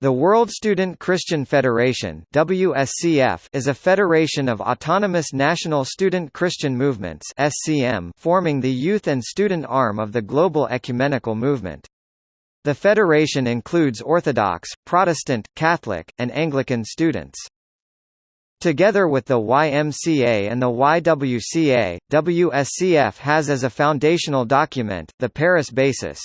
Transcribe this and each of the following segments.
The World Student Christian Federation WSCF is a federation of autonomous national student Christian movements SCM forming the youth and student arm of the global ecumenical movement. The federation includes Orthodox, Protestant, Catholic, and Anglican students. Together with the YMCA and the YWCA, WSCF has as a foundational document, the Paris Basis.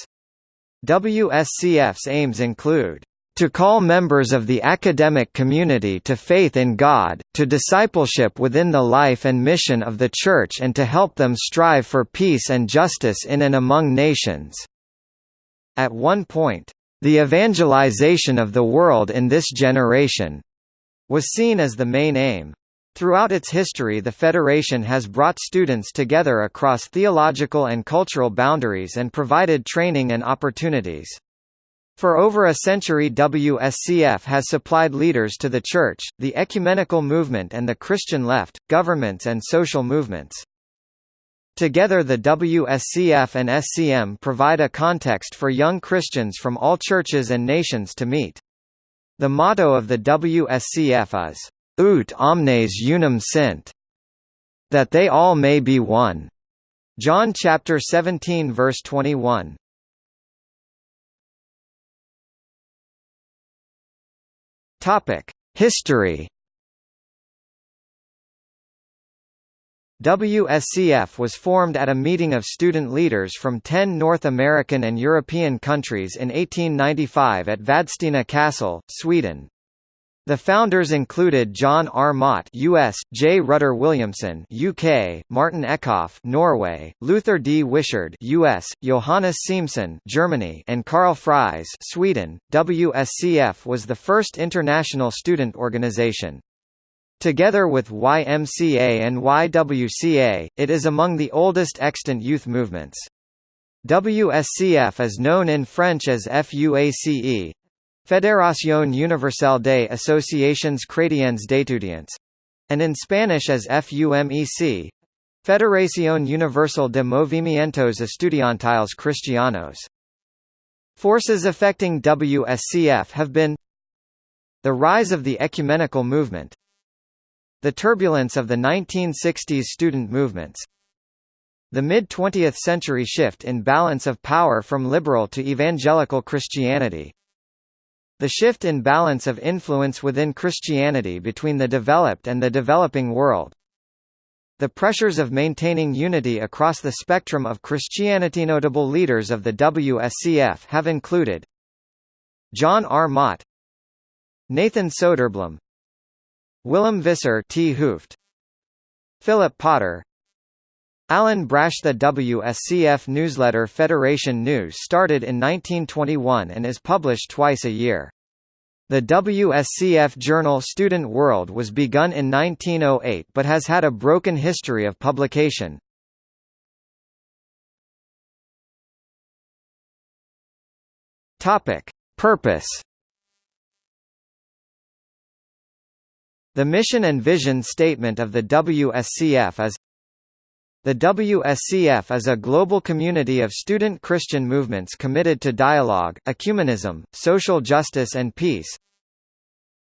WSCF's aims include to call members of the academic community to faith in God, to discipleship within the life and mission of the Church and to help them strive for peace and justice in and among nations." At one point, "...the evangelization of the world in this generation," was seen as the main aim. Throughout its history the Federation has brought students together across theological and cultural boundaries and provided training and opportunities. For over a century WSCF has supplied leaders to the Church, the ecumenical movement and the Christian left, governments and social movements. Together the WSCF and SCM provide a context for young Christians from all churches and nations to meet. The motto of the WSCF is, Ut omnes unum sint, that they all may be one. John chapter 17 verse 21. Topic: History. WSCF was formed at a meeting of student leaders from 10 North American and European countries in 1895 at Vadstena Castle, Sweden. The founders included John R. Mott US, J. Rutter Williamson UK, Martin Eckhoff Norway, Luther D. Wishart US, Johannes Siemsen Germany, and Karl Fries Sweden. WSCF was the first international student organization. Together with YMCA and YWCA, it is among the oldest extant youth movements. WSCF is known in French as FUACE, Fédération Universelle des Associations Chrétiennes d'étudiants, and in Spanish as FUMEC, Federación Universal de Movimientos Estudiantiles Cristianos. Forces affecting WSCF have been the rise of the ecumenical movement, the turbulence of the 1960s student movements, the mid-20th century shift in balance of power from liberal to evangelical Christianity, the shift in balance of influence within Christianity between the developed and the developing world. The pressures of maintaining unity across the spectrum of Christianity. Notable leaders of the WSCF have included John R. Mott, Nathan Soderblom, Willem Visser T. Hooft, Philip Potter, Alan Brash The WSCF newsletter Federation News started in 1921 and is published twice a year. The WSCF journal Student World was begun in 1908 but has had a broken history of publication. Purpose The mission and vision statement of the WSCF is the WSCF is a global community of student Christian movements committed to dialogue, ecumenism, social justice and peace.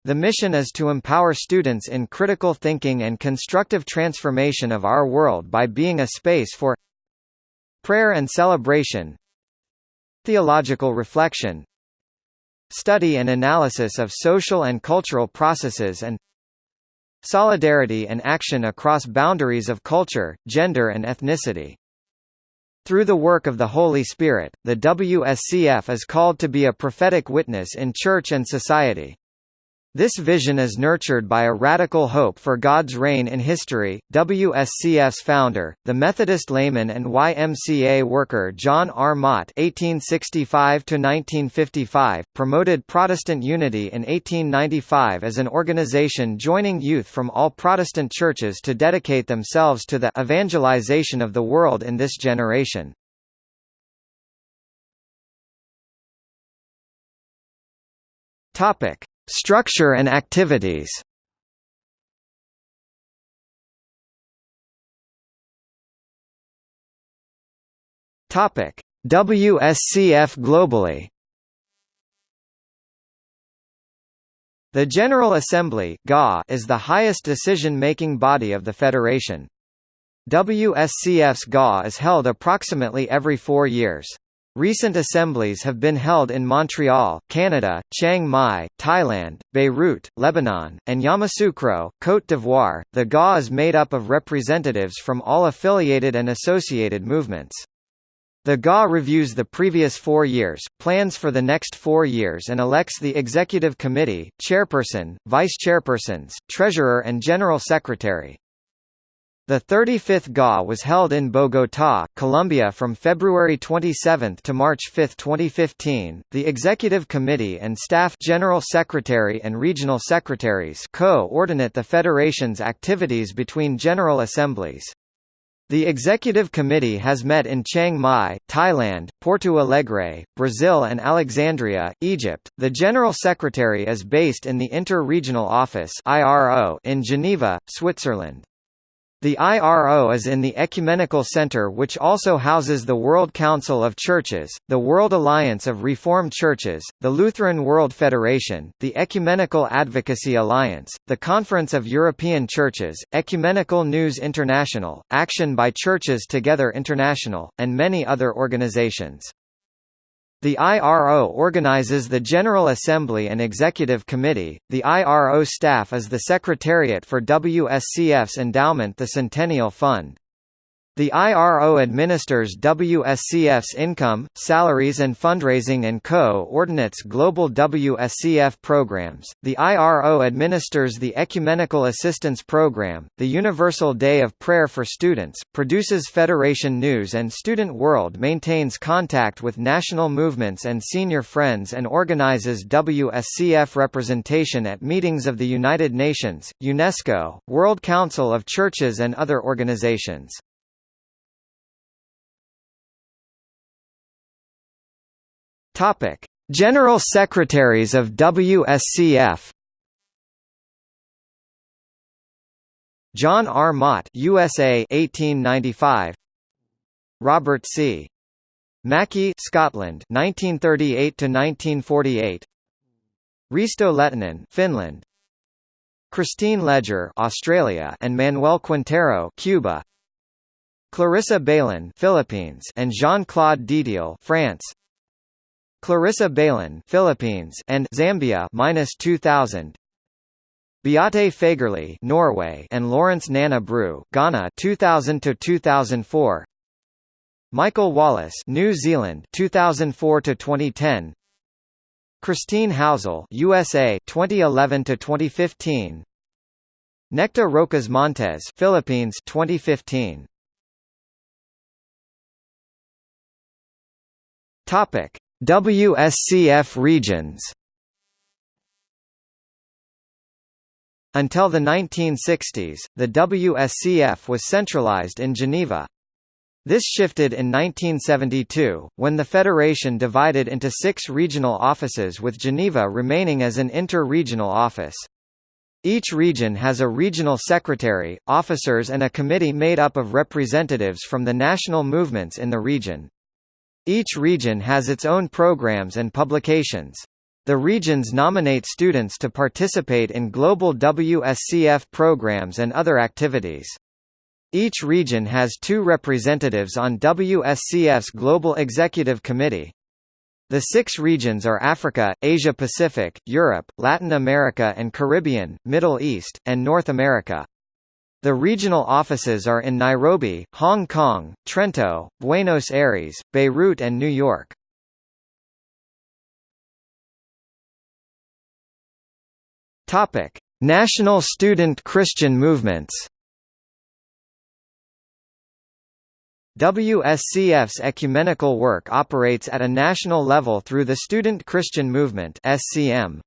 The mission is to empower students in critical thinking and constructive transformation of our world by being a space for prayer and celebration, theological reflection, study and analysis of social and cultural processes and solidarity and action across boundaries of culture, gender and ethnicity. Through the work of the Holy Spirit, the WSCF is called to be a prophetic witness in church and society. This vision is nurtured by a radical hope for God's reign in history. WSCF's founder, the Methodist layman and YMCA worker John R. Mott (1865–1955), promoted Protestant unity in 1895 as an organization joining youth from all Protestant churches to dedicate themselves to the evangelization of the world in this generation. Topic. Structure and activities Topic: WSCF globally. The General Assembly is the highest decision-making body of the Federation. WSCF's GA is held approximately every four years. Recent assemblies have been held in Montreal, Canada, Chiang Mai, Thailand, Beirut, Lebanon, and Yamoussoukro, Côte d'Ivoire. The GA is made up of representatives from all affiliated and associated movements. The GA reviews the previous four years, plans for the next four years and elects the Executive Committee, Chairperson, Vice-Chairpersons, Treasurer and General Secretary. The 35th GA was held in Bogotá, Colombia from February 27 to March 5, 2015. The Executive Committee and Staff General Secretary and Regional Secretaries co-ordinate the Federation's activities between General Assemblies. The Executive Committee has met in Chiang Mai, Thailand, Porto Alegre, Brazil and Alexandria, Egypt. The General Secretary is based in the Inter-Regional Office (IRO) in Geneva, Switzerland. The IRO is in the Ecumenical Center which also houses the World Council of Churches, the World Alliance of Reformed Churches, the Lutheran World Federation, the Ecumenical Advocacy Alliance, the Conference of European Churches, Ecumenical News International, Action by Churches Together International, and many other organizations. The IRO organizes the General Assembly and Executive Committee. The IRO staff is the Secretariat for WSCF's endowment the Centennial Fund. The IRO administers WSCF's income, salaries and fundraising and co-ordinates global WSCF programs. The IRO administers the Ecumenical Assistance Program, the Universal Day of Prayer for Students, produces Federation News and Student World maintains contact with national movements and senior friends and organizes WSCF representation at meetings of the United Nations, UNESCO, World Council of Churches and other organizations. Topic: General Secretaries of WSCF. John R. Mott, USA, 1895. Robert C. Mackie, Scotland, 1938 to 1948. Risto Lehtinen, Finland. Christine Ledger, Australia, and Manuel Quintero, Cuba. Clarissa Bailyn, Philippines, and Jean-Claude Didiel, France. Clarissa Bailyn, Philippines, and Zambia minus 2000. Beate Fagerli, Norway, and Lawrence Nana Brew, Ghana, 2000 to 2004. Michael Wallace, New Zealand, 2004 to 2010. Christine Housel, USA, 2011 to 2015. Necta Roques Montes, Philippines, 2015. Topic: WSCF regions Until the 1960s, the WSCF was centralized in Geneva. This shifted in 1972, when the federation divided into six regional offices with Geneva remaining as an inter-regional office. Each region has a regional secretary, officers and a committee made up of representatives from the national movements in the region. Each region has its own programs and publications. The regions nominate students to participate in global WSCF programs and other activities. Each region has two representatives on WSCF's Global Executive Committee. The six regions are Africa, Asia-Pacific, Europe, Latin America and Caribbean, Middle East, and North America. The regional offices are in Nairobi, Hong Kong, Trento, Buenos Aires, Beirut and New York. Topic: National student Christian movements. WSCF's ecumenical work operates at a national level through the Student Christian Movement (SCM).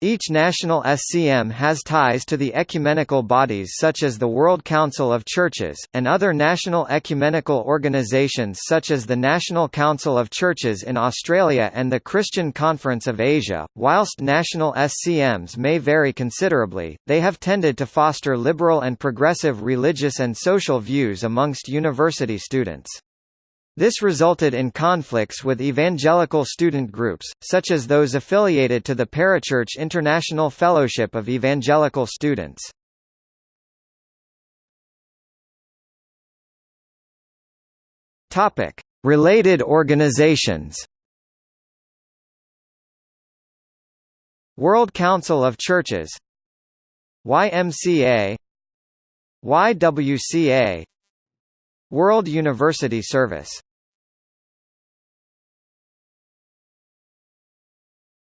Each national SCM has ties to the ecumenical bodies such as the World Council of Churches, and other national ecumenical organisations such as the National Council of Churches in Australia and the Christian Conference of Asia. Whilst national SCMs may vary considerably, they have tended to foster liberal and progressive religious and social views amongst university students. This resulted in conflicts with evangelical student groups, such as those affiliated to the Parachurch International Fellowship of Evangelical Students. Topic: Related organizations. World Council of Churches YMCA YWCA World University Service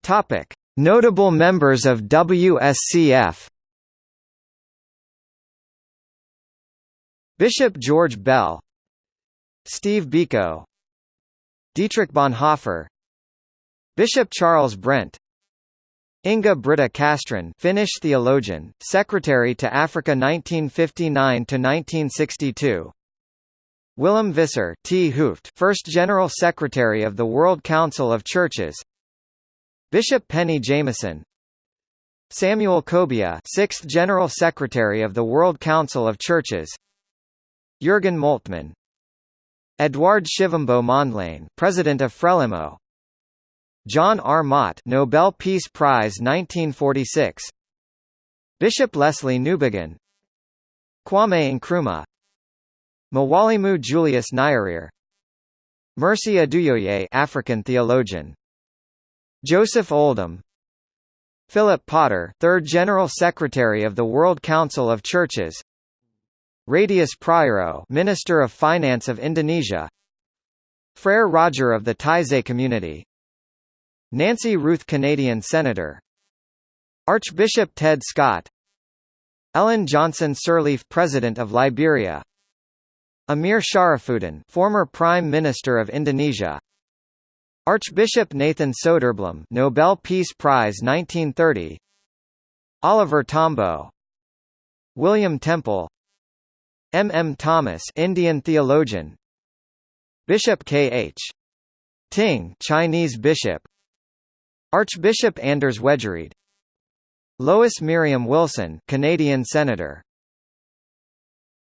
Topic: Notable members of WSCF Bishop George Bell Steve Biko Dietrich Bonhoeffer Bishop Charles Brent Inga Britta Castrén Finnish theologian, Secretary to Africa 1959 to 1962. Willem Visser T. Hooft First General Secretary of the World Council of Churches Bishop Penny Jamieson Samuel Kobia Sixth General Secretary of the World Council of Churches Jürgen Moltmann Eduardo Chivambo Mondlane, President of Frelimo. John R. Mott, Nobel Peace Prize 1946. Bishop Lesslie Newbigin. Kwame Nkrumah. Mwalimu Julius Nyerere. Mercy Oduyoye, African theologian. Joseph Oldham. Philip Potter, Third General Secretary of the World Council of Churches. Radius Prawiro, Minister of Finance of Indonesia. Frere Roger of the Taizé community. Nancy Ruth Canadian Senator. Archbishop Ted Scott. Ellen Johnson Sirleaf President of Liberia. Amir Sharifuddin, former Prime Minister of Indonesia. Archbishop Nathan Soderblom, Nobel Peace Prize 1930. Oliver Tambo. William Temple. M. M. Thomas Indian theologian Bishop K. H. Ting Chinese bishop Archbishop Anders Wejryd Lois Miriam Wilson Canadian senator